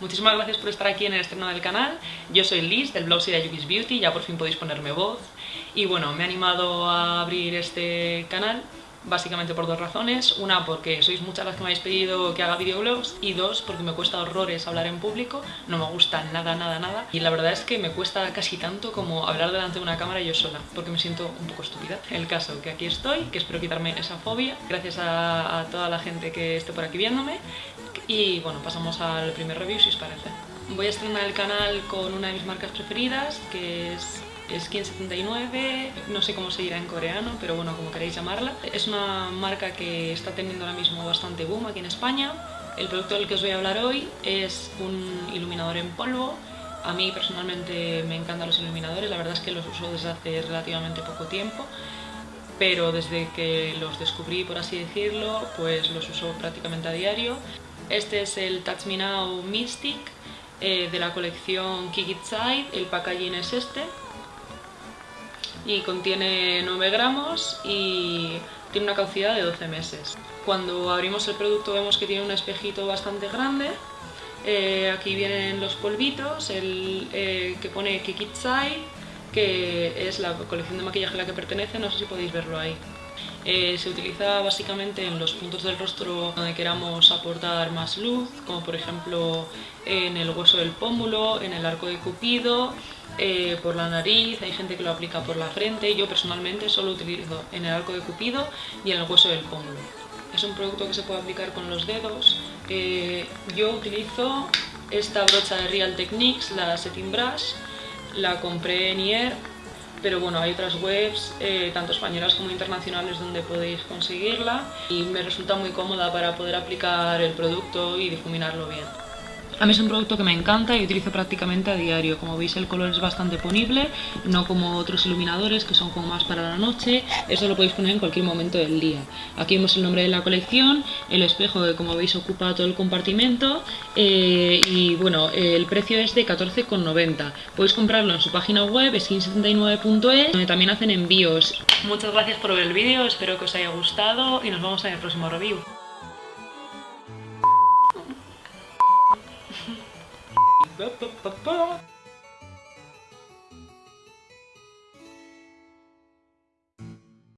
Muchísimas gracias por estar aquí en el estreno del canal. Yo soy Liz, del blog Seria Yukis Beauty, ya por fin podéis ponerme voz. Y bueno, me he animado a abrir este canal básicamente por dos razones. Una, porque sois muchas las que me habéis pedido que haga videoblogs y dos, porque me cuesta horrores hablar en público, no me gusta nada, nada, nada. Y la verdad es que me cuesta casi tanto como hablar delante de una cámara yo sola, porque me siento un poco estúpida. El caso, que aquí estoy, que espero quitarme esa fobia, gracias a, a toda la gente que esté por aquí viéndome. Y bueno, pasamos al primer review si os parece. Voy a estrenar el canal con una de mis marcas preferidas, que es Skin 79, no sé cómo se dirá en coreano, pero bueno, como queréis llamarla. Es una marca que está teniendo ahora mismo bastante boom aquí en España. El producto del que os voy a hablar hoy es un iluminador en polvo. A mí personalmente me encantan los iluminadores, la verdad es que los uso desde hace relativamente poco tiempo pero desde que los descubrí, por así decirlo, pues los uso prácticamente a diario. Este es el Touch Me Now Mystic eh, de la colección Kick It Side, el packaging es este, y contiene 9 gramos y tiene una caducidad de 12 meses. Cuando abrimos el producto vemos que tiene un espejito bastante grande. Eh, aquí vienen los polvitos, el eh, que pone Kikit Side, que es la colección de maquillaje a la que pertenece, no sé si podéis verlo ahí. Eh, se utiliza básicamente en los puntos del rostro donde queramos aportar más luz, como por ejemplo en el hueso del pómulo, en el arco de cupido, eh, por la nariz, hay gente que lo aplica por la frente, yo personalmente solo utilizo en el arco de cupido y en el hueso del pómulo. Es un producto que se puede aplicar con los dedos. Eh, yo utilizo esta brocha de Real Techniques, la Setting Brush, la compré en IER, pero bueno, hay otras webs, eh, tanto españolas como internacionales, donde podéis conseguirla y me resulta muy cómoda para poder aplicar el producto y difuminarlo bien. A mí es un producto que me encanta y utilizo prácticamente a diario. Como veis el color es bastante ponible, no como otros iluminadores que son como más para la noche. Eso lo podéis poner en cualquier momento del día. Aquí vemos el nombre de la colección, el espejo que como veis ocupa todo el compartimento eh, y bueno, el precio es de 14,90. Podéis comprarlo en su página web skin79.es donde también hacen envíos. Muchas gracias por ver el vídeo, espero que os haya gustado y nos vemos en el próximo review. Bye.